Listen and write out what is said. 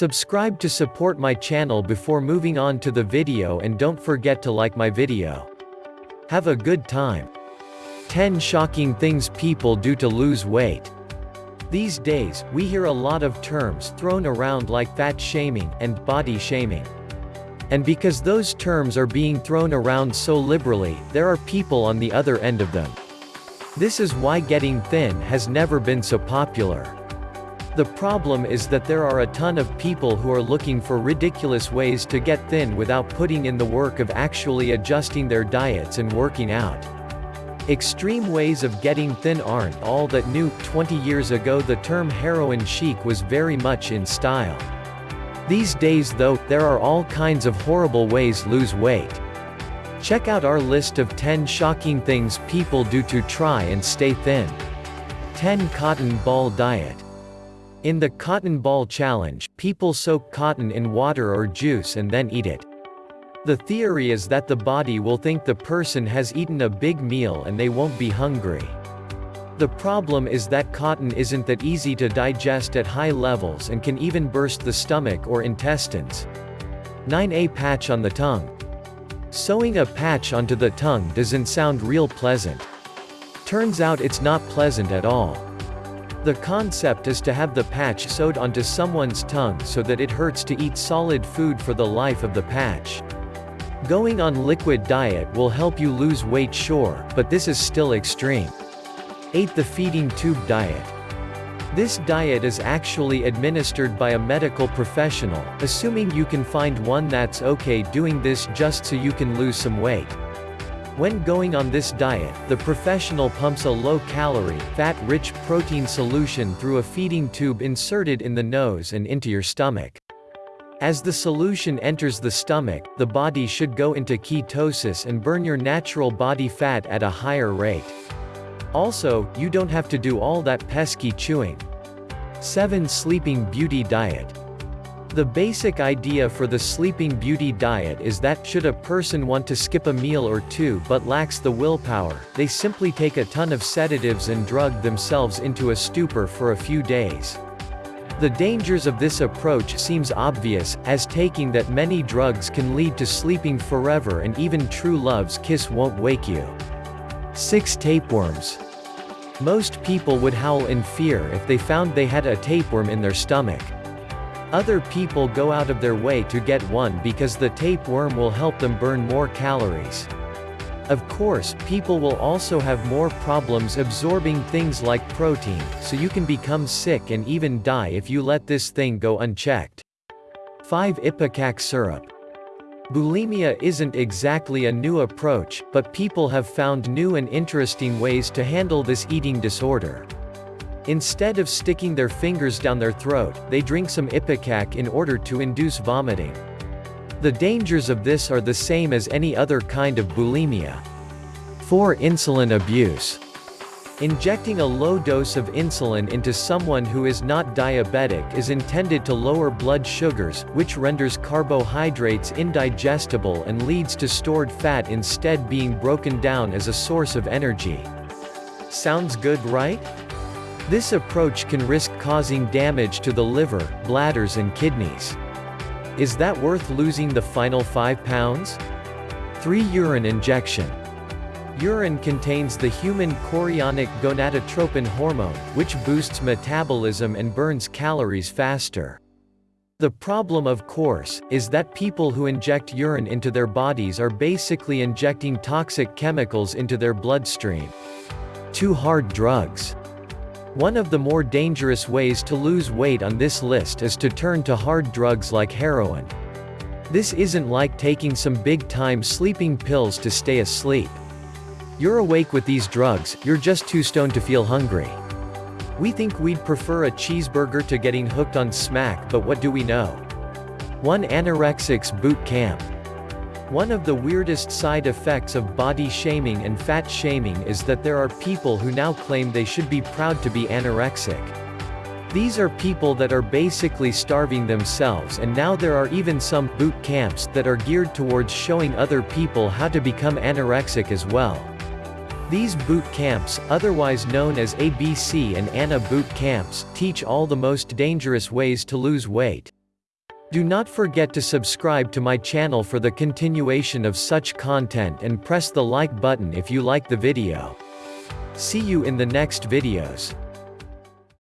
Subscribe to support my channel before moving on to the video and don't forget to like my video. Have a good time. 10 Shocking Things People Do to Lose Weight. These days, we hear a lot of terms thrown around like fat shaming and body shaming. And because those terms are being thrown around so liberally, there are people on the other end of them. This is why getting thin has never been so popular. The problem is that there are a ton of people who are looking for ridiculous ways to get thin without putting in the work of actually adjusting their diets and working out. Extreme ways of getting thin aren't all that new. 20 years ago the term heroin chic was very much in style. These days though, there are all kinds of horrible ways lose weight. Check out our list of 10 shocking things people do to try and stay thin. 10 Cotton Ball Diet in the cotton ball challenge, people soak cotton in water or juice and then eat it. The theory is that the body will think the person has eaten a big meal and they won't be hungry. The problem is that cotton isn't that easy to digest at high levels and can even burst the stomach or intestines. 9a Patch on the tongue. Sewing a patch onto the tongue doesn't sound real pleasant. Turns out it's not pleasant at all. The concept is to have the patch sewed onto someone's tongue so that it hurts to eat solid food for the life of the patch. Going on liquid diet will help you lose weight sure, but this is still extreme. 8. The feeding tube diet. This diet is actually administered by a medical professional, assuming you can find one that's okay doing this just so you can lose some weight. When going on this diet, the professional pumps a low-calorie, fat-rich protein solution through a feeding tube inserted in the nose and into your stomach. As the solution enters the stomach, the body should go into ketosis and burn your natural body fat at a higher rate. Also, you don't have to do all that pesky chewing. 7. Sleeping Beauty Diet the basic idea for the Sleeping Beauty diet is that, should a person want to skip a meal or two but lacks the willpower, they simply take a ton of sedatives and drug themselves into a stupor for a few days. The dangers of this approach seems obvious, as taking that many drugs can lead to sleeping forever and even true love's kiss won't wake you. 6. Tapeworms. Most people would howl in fear if they found they had a tapeworm in their stomach. Other people go out of their way to get one because the tapeworm will help them burn more calories. Of course, people will also have more problems absorbing things like protein, so you can become sick and even die if you let this thing go unchecked. 5. Ipecac syrup. Bulimia isn't exactly a new approach, but people have found new and interesting ways to handle this eating disorder. Instead of sticking their fingers down their throat, they drink some ipecac in order to induce vomiting. The dangers of this are the same as any other kind of bulimia. 4. Insulin abuse. Injecting a low dose of insulin into someone who is not diabetic is intended to lower blood sugars, which renders carbohydrates indigestible and leads to stored fat instead being broken down as a source of energy. Sounds good right? This approach can risk causing damage to the liver, bladders and kidneys. Is that worth losing the final 5 pounds? 3. Urine injection. Urine contains the human chorionic gonadotropin hormone, which boosts metabolism and burns calories faster. The problem of course, is that people who inject urine into their bodies are basically injecting toxic chemicals into their bloodstream. 2 hard drugs. One of the more dangerous ways to lose weight on this list is to turn to hard drugs like heroin. This isn't like taking some big-time sleeping pills to stay asleep. You're awake with these drugs, you're just too stoned to feel hungry. We think we'd prefer a cheeseburger to getting hooked on smack but what do we know? 1 Anorexics Boot Camp one of the weirdest side effects of body shaming and fat shaming is that there are people who now claim they should be proud to be anorexic. These are people that are basically starving themselves and now there are even some boot camps that are geared towards showing other people how to become anorexic as well. These boot camps, otherwise known as ABC and ANA boot camps, teach all the most dangerous ways to lose weight. Do not forget to subscribe to my channel for the continuation of such content and press the like button if you like the video. See you in the next videos.